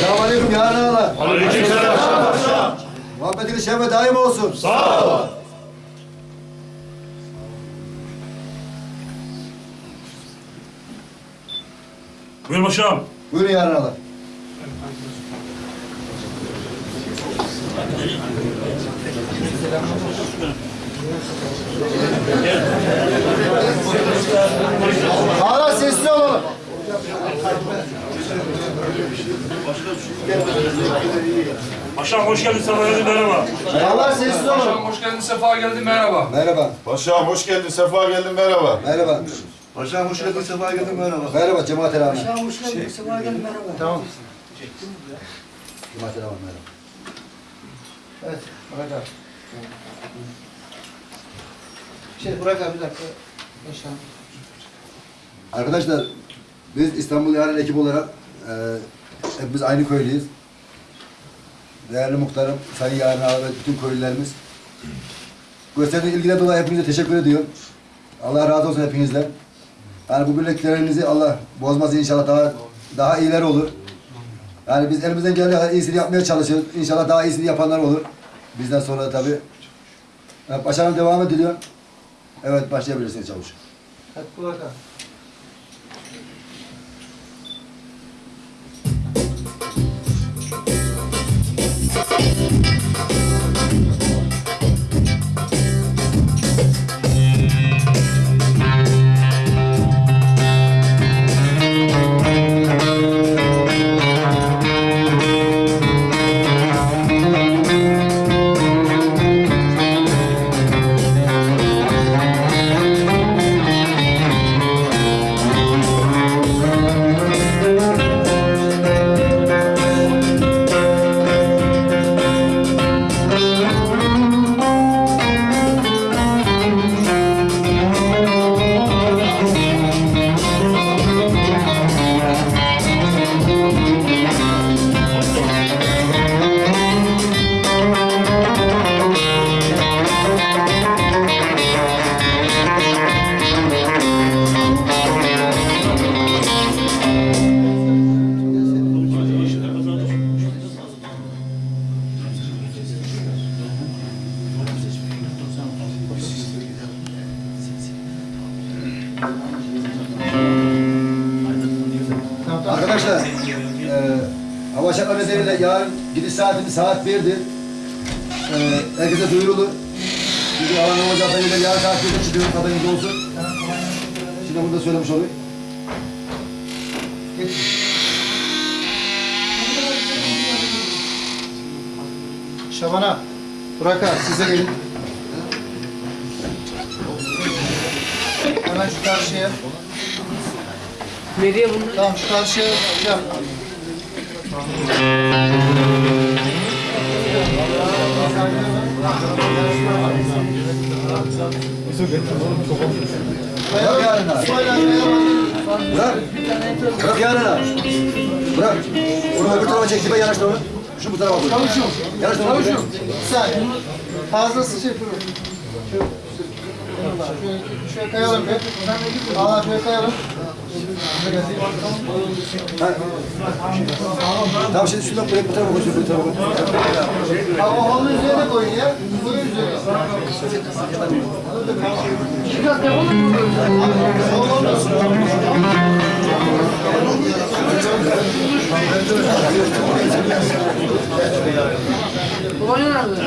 Selamünaleyküm yarın ağalar. Aleykümselam. Muhabbetiniz şeref daim olsun. Sağ ol. Buyur paşam. Buyurun yarın ağalar. Ağalar sessiz olalım. Paşam hoş geldin sana geldin merhaba. Ağalar sessiz olalım. Paşam hoş geldin, sefa geldin, merhaba. Merhaba. Paşam hoş geldin, sefa geldin, merhaba. Merhaba. Paşam hoş geldin, sefa geldin, merhaba. Merhaba Cemaat el Ahmet. hoş geldin, sefa geldin, merhaba. Tamam. Cemaat Ahmet merhaba. Evet, Burak abi. Şey, Burak abi bir dakika. Paşam. Arkadaşlar biz İstanbul Yarın ekip olarak e, hepimiz aynı köylüyüz. Değerli muhtarım, Sayın Yarın Ağa ve bütün köylülerimiz. Gösterdiğiniz ilgiden dolayı hepinize teşekkür ediyorum. Allah razı olsun hepinizden. Yani bu birliklerinizi Allah bozmaz inşallah daha daha iyileri olur. Yani biz elimizden geldiği kadar iyisini yapmaya çalışıyoruz. İnşallah daha iyisini yapanlar olur. Bizden sonra da tabii. Evet, başarım devam ediliyor. Evet başlayabilirsiniz çavuş. Hadi Burak Arkadaşlar, e, hava şartları nedeniyle yarın gidiş saatimiz saat 1'dir. E, herkese duyurulur. Çünkü alan hava şartlarıyla yarın saat 1'de çıkıyoruz, haberiniz olsun. Şimdi bunu da söylemiş olayım. Şaban'a. Burak abi size gelin. Hemen şu karşıya. Nereye bunlar? Tamam şu karşıya şey yap. Bırak yarın abi. Bırak. Bırak yarın abi. Bırak. Onu öbür tarafa çek, ben yanaştır onu. Şu bu tarafa koy. Yanaştır onu. Çavuşum. Bir saniye. Fazlası şey yapıyorum. Şöyle, şöyle kayalım bir. Aa şöyle kayalım. Ha. Tamam şimdi şuradan buraya bu tarafa koy, bu tarafa koy. Ama onun üzerine koyun ya. Bunun üzerine. Biraz devam mı? Babaanne 我要那个。